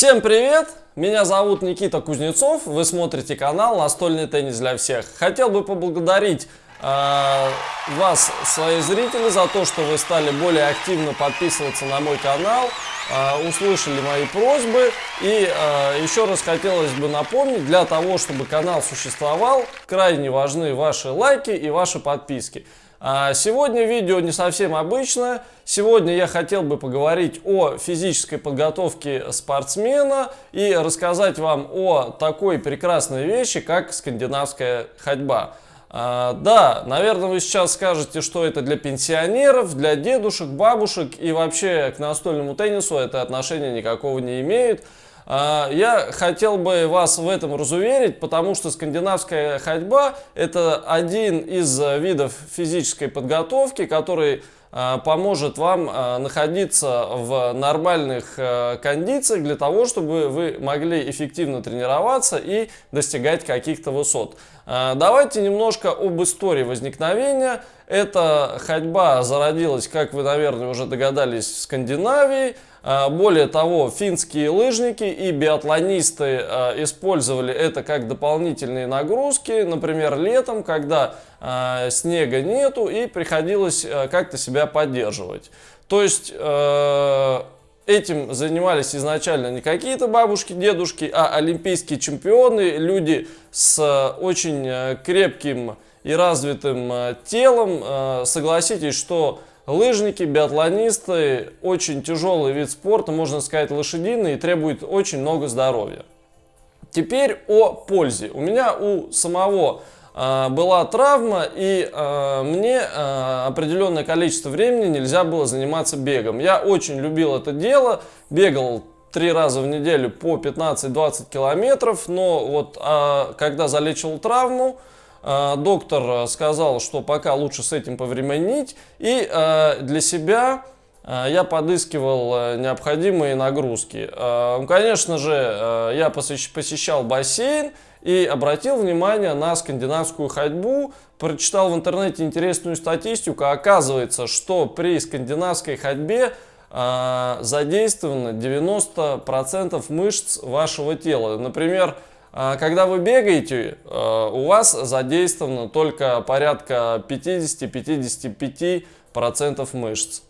Всем привет! Меня зовут Никита Кузнецов, вы смотрите канал «Настольный теннис для всех». Хотел бы поблагодарить э, вас, свои зрители, за то, что вы стали более активно подписываться на мой канал, э, услышали мои просьбы. И э, еще раз хотелось бы напомнить, для того, чтобы канал существовал, крайне важны ваши лайки и ваши подписки. А, сегодня видео не совсем обычное. Сегодня я хотел бы поговорить о физической подготовке спортсмена и рассказать вам о такой прекрасной вещи, как скандинавская ходьба. А, да, наверное, вы сейчас скажете, что это для пенсионеров, для дедушек, бабушек и вообще к настольному теннису это отношения никакого не имеет. А, я хотел бы вас в этом разуверить, потому что скандинавская ходьба – это один из видов физической подготовки, который а, поможет вам а, находиться в нормальных кондициях для того, чтобы вы могли эффективно тренироваться и достигать каких-то высот. Давайте немножко об истории возникновения. Эта ходьба зародилась, как вы, наверное, уже догадались, в Скандинавии – более того, финские лыжники и биатлонисты а, использовали это как дополнительные нагрузки, например, летом, когда а, снега нету и приходилось как-то себя поддерживать. То есть этим занимались изначально не какие-то бабушки, дедушки, а олимпийские чемпионы, люди с очень крепким и развитым телом. Согласитесь, что Лыжники, биатлонисты, очень тяжелый вид спорта, можно сказать лошадиный и требует очень много здоровья. Теперь о пользе. У меня у самого э, была травма и э, мне э, определенное количество времени нельзя было заниматься бегом. Я очень любил это дело, бегал три раза в неделю по 15-20 километров, но вот э, когда залечил травму, а, доктор э, сказал, что пока лучше с этим повременить. И э, для себя э, я подыскивал необходимые нагрузки. Конечно же, я посещал бассейн и обратил внимание на скандинавскую ходьбу. Прочитал в интернете интересную статистику. Оказывается, что при скандинавской ходьбе задействовано 90% мышц вашего тела. Например, когда вы бегаете, а, у вас задействовано только порядка 50-55% мышц.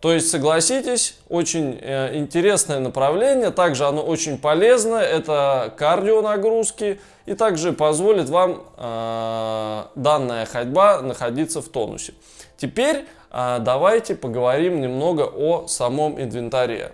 То есть, согласитесь, очень э, интересное направление, также оно очень полезное, это кардио нагрузки и также позволит вам э, данная ходьба находиться в тонусе. Теперь давайте поговорим немного о самом инвентаре.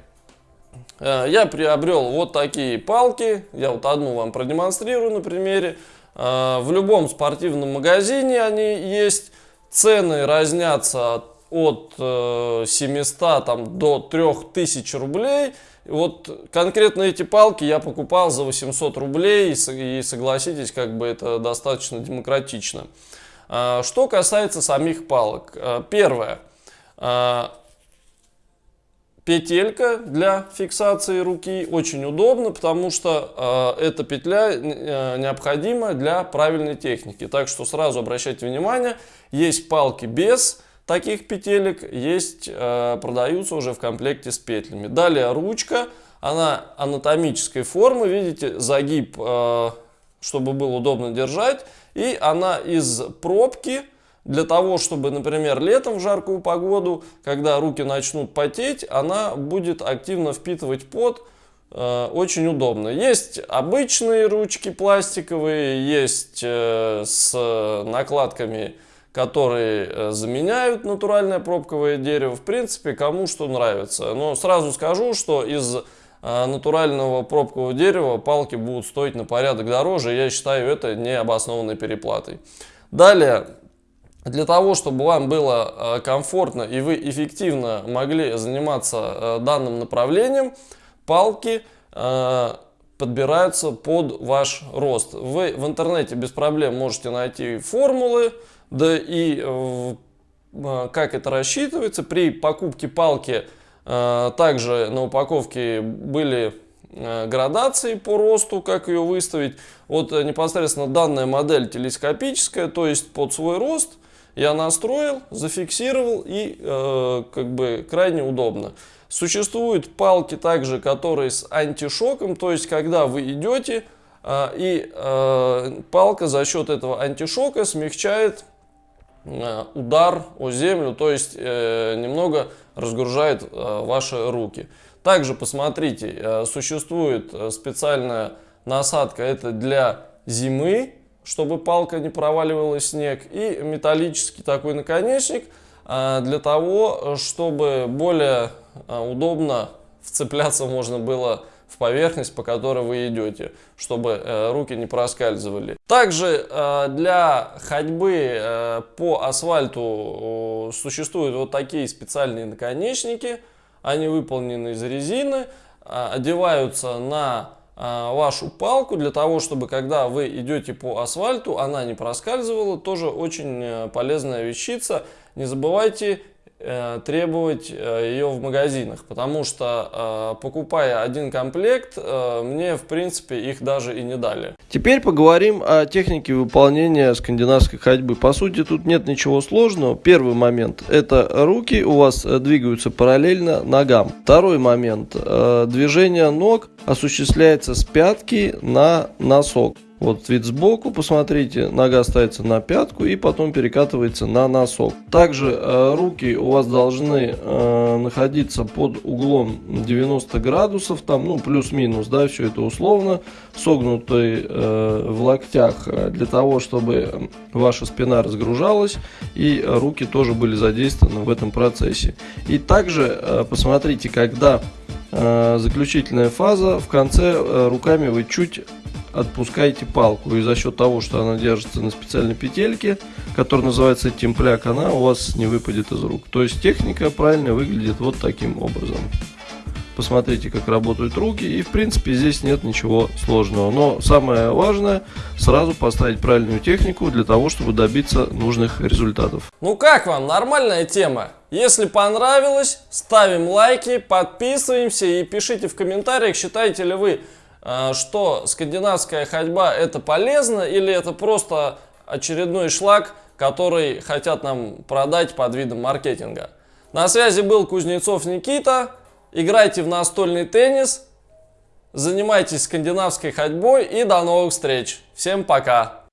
Э, я приобрел вот такие палки, я вот одну вам продемонстрирую на примере. Э, в любом спортивном магазине они есть, цены разнятся от 700 э, там, до 3000 рублей. Вот конкретно эти палки я покупал за 800 рублей, и согласитесь, как бы это достаточно демократично. Что касается самих палок. Первое петелька для фиксации руки очень удобно, потому что э, эта петля э, необходима для правильной техники. Так что сразу обращайте внимание, есть палки без таких петелек, есть, э, продаются уже в комплекте с петлями. Далее ручка, она анатомической формы, видите, загиб, э, чтобы было удобно держать. И она из пробки, для того, чтобы, например, летом в жаркую погоду, когда руки начнут потеть, она будет активно впитывать пот, э, очень удобно. Есть обычные ручки пластиковые, есть э, с накладками, которые э, заменяют натуральное пробковое дерево. В принципе, кому что нравится. Но сразу скажу, что из натурального пробкового дерева палки будут стоить на порядок дороже. Я считаю это необоснованной переплатой. Далее, для того, чтобы вам было э, комфортно и вы эффективно могли заниматься э, данным направлением, палки э, подбираются под ваш рост. Вы в интернете без проблем можете найти формулы, да и как это рассчитывается. При покупке палки также на упаковке были градации по росту, как ее выставить. Вот непосредственно данная модель телескопическая, то есть под свой рост – я настроил, зафиксировал и э, как бы крайне удобно. Существуют палки также, которые с антишоком, то есть когда вы идете, э, и э, палка за счет этого антишока смягчает э, удар о землю, то есть немного разгружает ваши руки. Также посмотрите, существует специальная насадка, это для зимы, чтобы палка не проваливалась снег, и металлический такой наконечник для того, чтобы более а, удобно вцепляться можно было в поверхность, по которой вы идете, чтобы э, руки не проскальзывали. Также э, для ходьбы э, по асфальту существуют вот такие специальные наконечники. Они выполнены из резины, одеваются на вашу палку для того, чтобы когда вы идете по асфальту, она не проскальзывала. Тоже очень полезная вещица. Не забывайте Э, требовать э, ее в магазинах, потому что э, покупая один комплект, мне в принципе их даже и не дали. Теперь поговорим о технике выполнения скандинавской ходьбы. По сути тут нет ничего сложного. Первый момент это руки у вас двигаются параллельно ногам. Второй момент движение ног осуществляется с пятки на носок. Вот вид сбоку, посмотрите, нога ставится на пятку и потом перекатывается на носок. Также э, руки у вас должны э, находиться под углом 90 градусов, там, ну, плюс-минус, да, все это условно, согнутые э, в локтях для того, чтобы ваша спина разгружалась и руки тоже были задействованы в этом процессе. И также посмотрите, когда заключительная фаза, в конце руками вы чуть отпускаете палку. И за счет того, что она держится на специальной петельке, которая называется темпляк, она у вас не выпадет из рук. То есть техника правильно выглядит вот таким образом. Посмотрите, как работают руки. И в принципе здесь нет ничего сложного. Но самое важное, сразу поставить правильную технику для того, чтобы добиться нужных результатов. Ну как вам, нормальная тема? Если понравилось, ставим лайки, подписываемся и пишите в комментариях, считаете ли вы что скандинавская ходьба это полезно или это просто очередной шлак, который хотят нам продать под видом маркетинга. На связи был Кузнецов Никита. Играйте в настольный теннис, занимайтесь скандинавской ходьбой и до новых встреч. Всем пока!